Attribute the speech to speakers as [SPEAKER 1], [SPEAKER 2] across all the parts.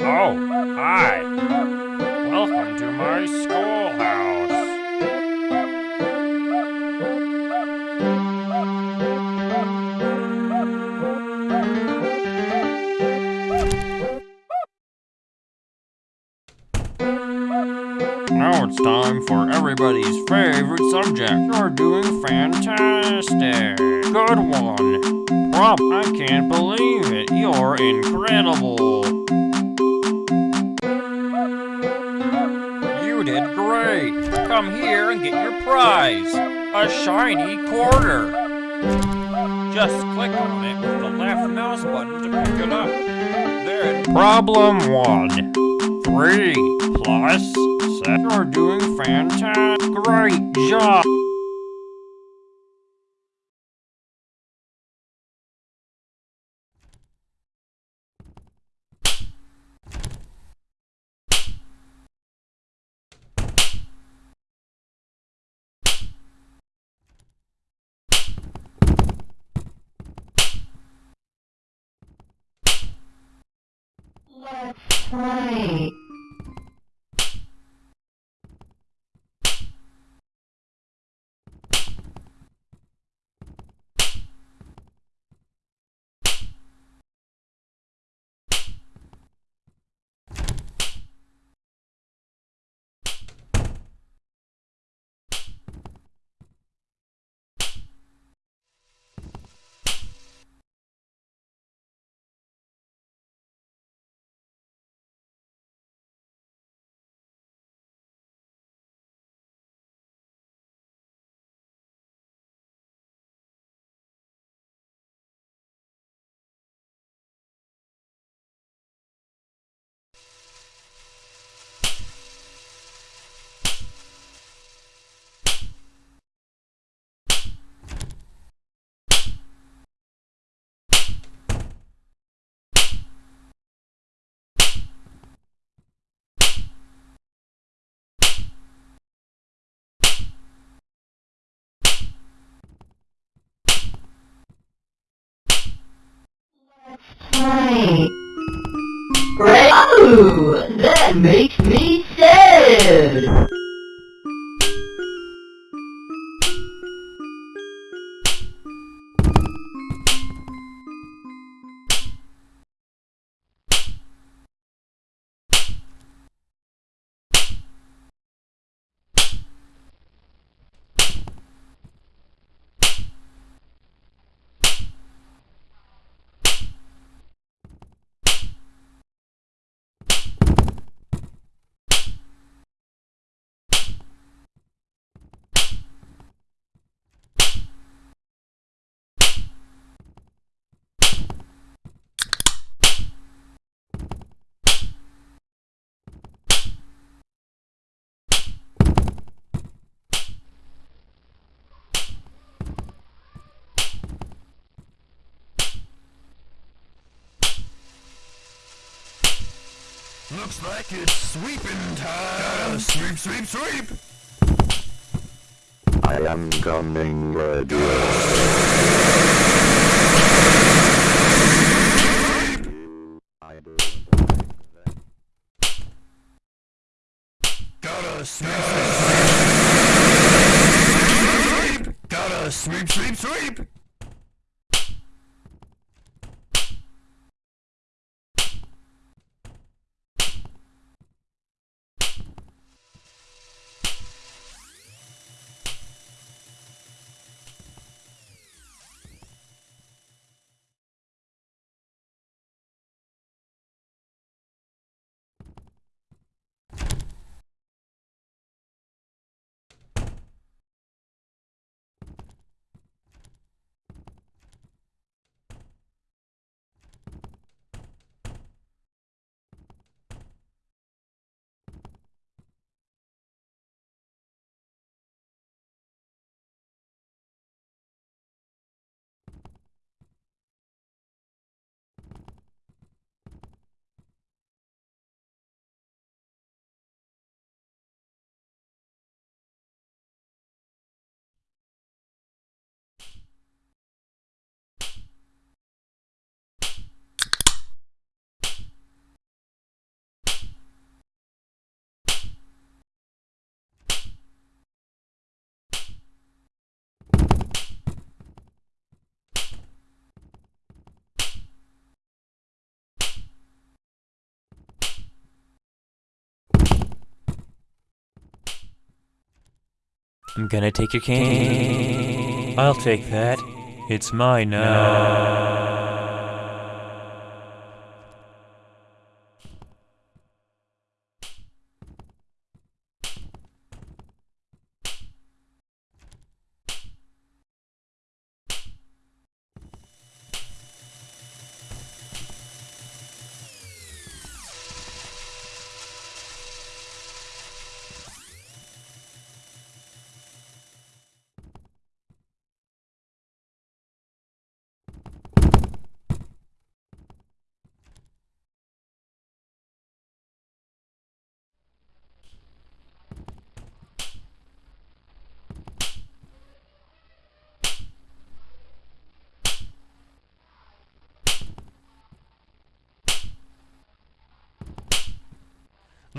[SPEAKER 1] Oh, hi. Welcome to my schoolhouse. Now it's time for everybody's favorite subject. You're doing fantastic. Good one. Prop, I can't believe it. You're incredible. Come here and get your prize. A shiny quarter. Just click on it with the left mouse button to pick it up. Then problem one. Three plus seven. You're doing fantastic. Great job.
[SPEAKER 2] Let's Oh, that makes me sad.
[SPEAKER 3] Looks like it's sweeping time. Gotta sweep, sweep, sweep.
[SPEAKER 4] I am coming, graduates. I do
[SPEAKER 3] Gotta sweep, sweep, sweep. Gotta sweep, sweep, sweep.
[SPEAKER 5] I'm gonna take your cane. I'll take that. It's mine now.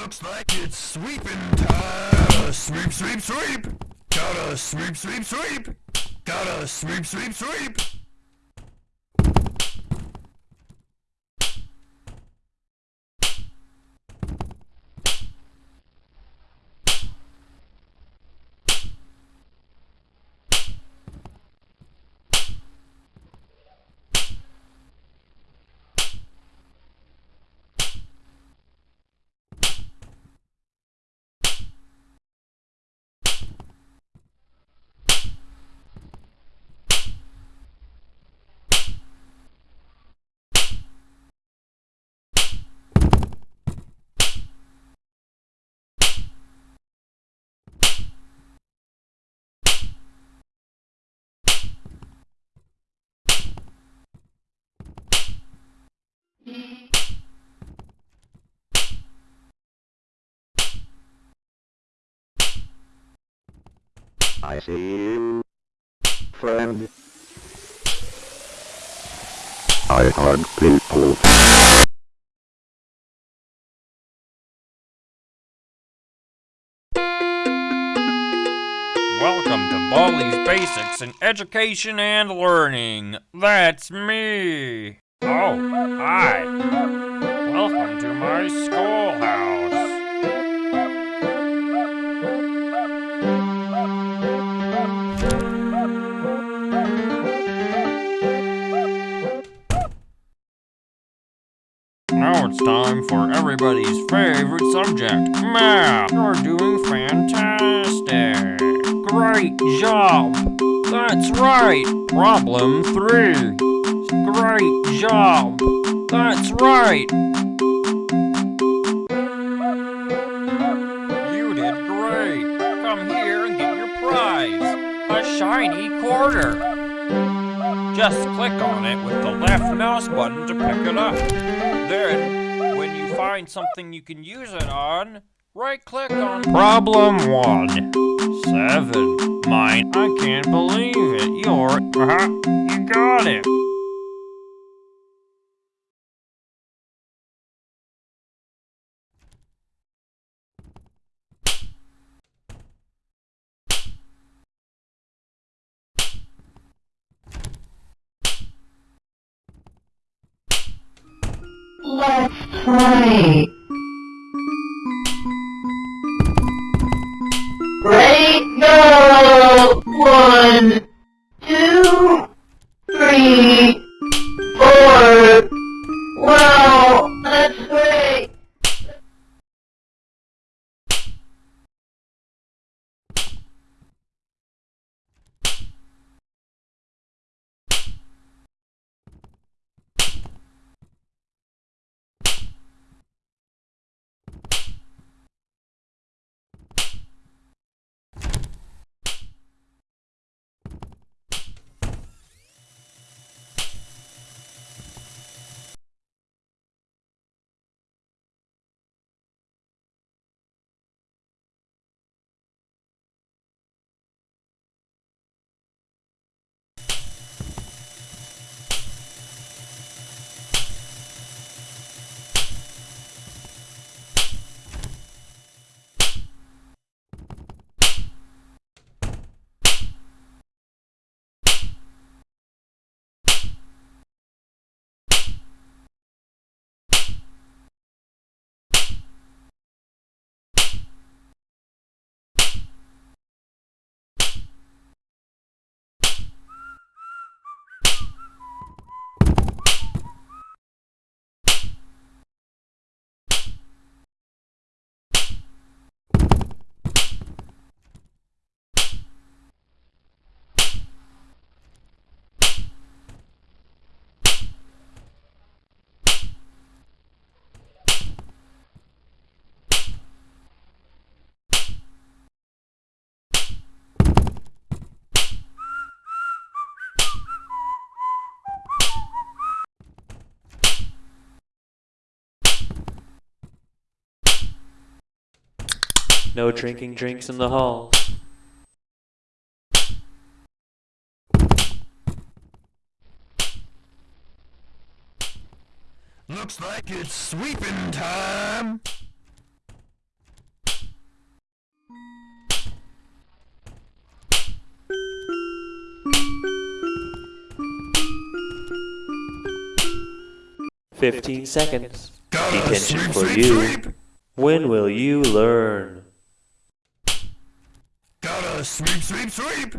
[SPEAKER 3] Looks like it's sweeping time. Sweep, sweep, sweep. Gotta sweep, sweep, sweep. Gotta sweep, sweep, sweep.
[SPEAKER 4] I see you, friend. I hug people.
[SPEAKER 1] Welcome to Baldi's Basics in Education and Learning. That's me. Oh, hi. Everybody's favorite subject, math. You're doing fantastic. Great job. That's right. Problem three. Great job. That's right. You did great. Come here and get your prize. A shiny quarter. Just click on it with the left mouse button to pick it up. Then, find something you can use it on, right click on Problem 1. 7. Mine. I can't believe it. You're. Uh-huh. You got it.
[SPEAKER 2] Let's play. Radio 1
[SPEAKER 5] No drinking drinks in the halls.
[SPEAKER 3] Looks like it's sweeping time.
[SPEAKER 5] Fifteen seconds. Detention for you. When will you learn?
[SPEAKER 3] Sweep, sweep, sweep.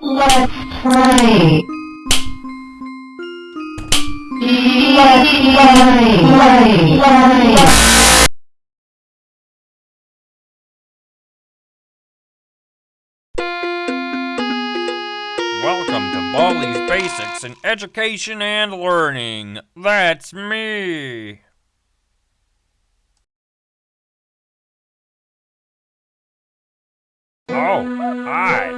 [SPEAKER 2] Let's play. Let's play. Play. Play.
[SPEAKER 1] Baldi's Basics in Education and Learning. That's me. Oh, hi.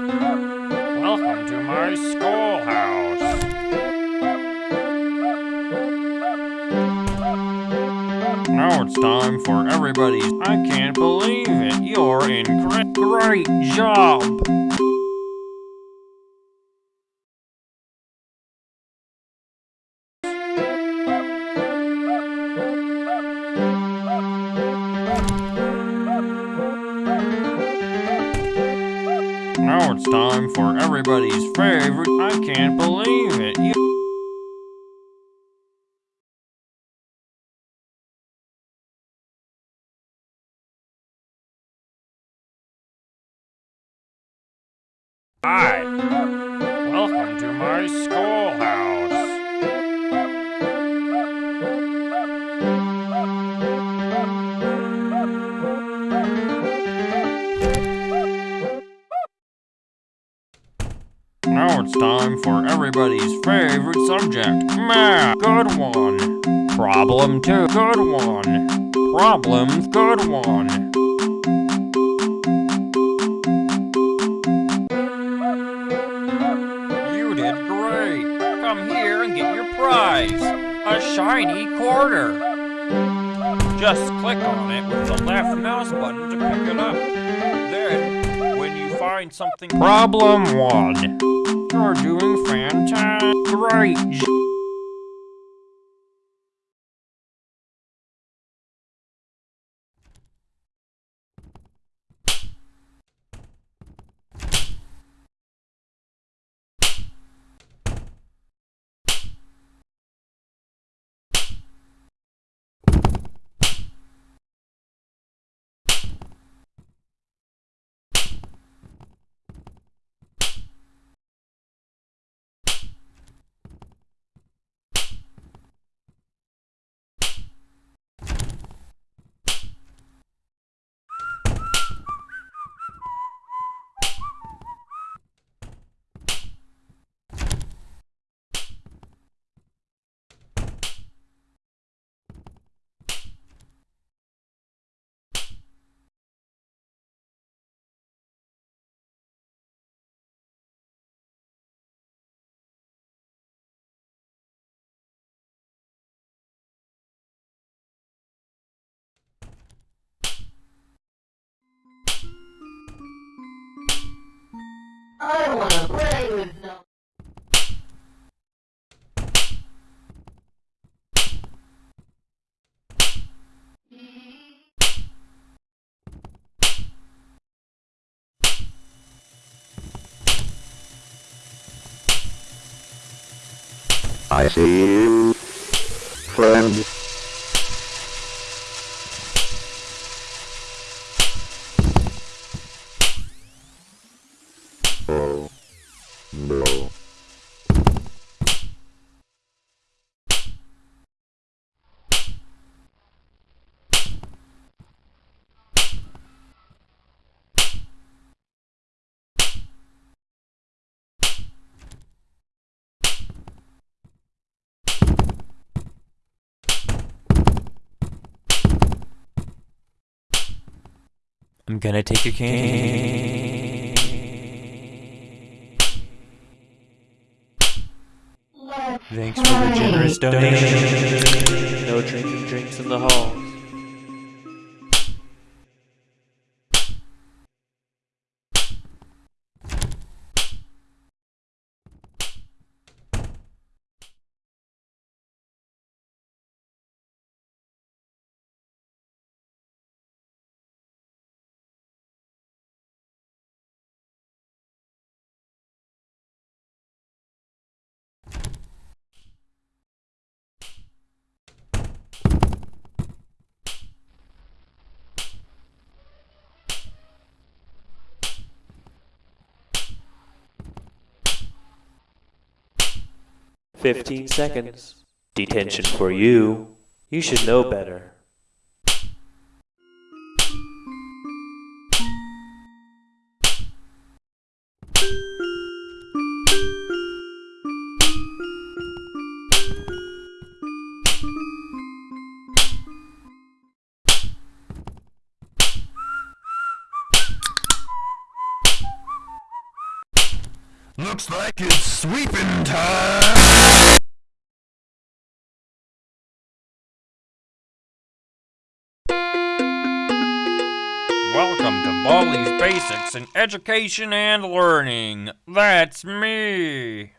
[SPEAKER 1] Welcome to my schoolhouse. Now it's time for everybody's. I can't believe it. You're in great, great job. Time for everybody's favorite. I can't believe it. You time for everybody's favorite subject, math. Good one. Problem two. Good one. Problems. Good one. You did great. Come here and get your prize. A shiny quarter. Just click on it with the left mouse button to pick it up. Then, find something. Problem one. You're doing fantastic. Great.
[SPEAKER 2] I wanna play with them.
[SPEAKER 4] I see you, friend.
[SPEAKER 6] I'm gonna take your cane. Thanks for the generous donation.
[SPEAKER 5] No drinking drinks in the hall. 15 seconds. Detention for you. You should know better.
[SPEAKER 3] Looks like it's sweeping time!
[SPEAKER 1] Basics in Education and Learning. That's me.